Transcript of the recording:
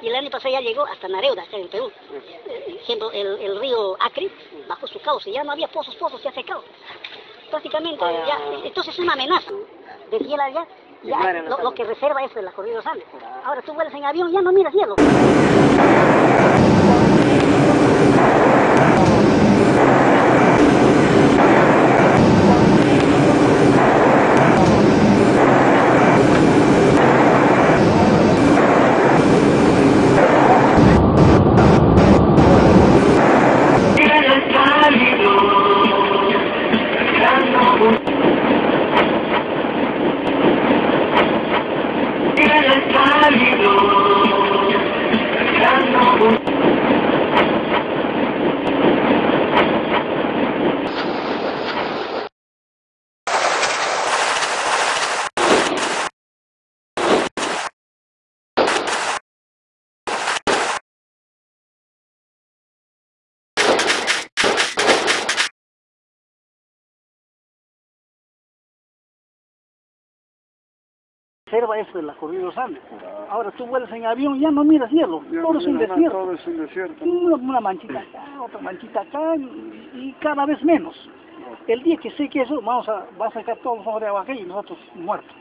Y el año pasado ya llegó hasta Nareuda, acá en Perú. Siempre el, el río Acri, bajo su cauce, ya no había pozos, pozos, se ha secado. Prácticamente, ya, entonces es una amenaza. De cielo allá, ya lo, lo que reserva es la corrida de los Andes. Ahora tú vuelas en avión, ya no miras cielo. Reserva es la corrida de los Andes. Ahora tú vuelas en avión, ya no miras cielo. Todo es un desierto. Todo es un desierto. Una, una manchita acá, otra manchita acá y, y cada vez menos. El día que sé que eso, vamos a, va a sacar todos los ojos de agua acá y nosotros muertos.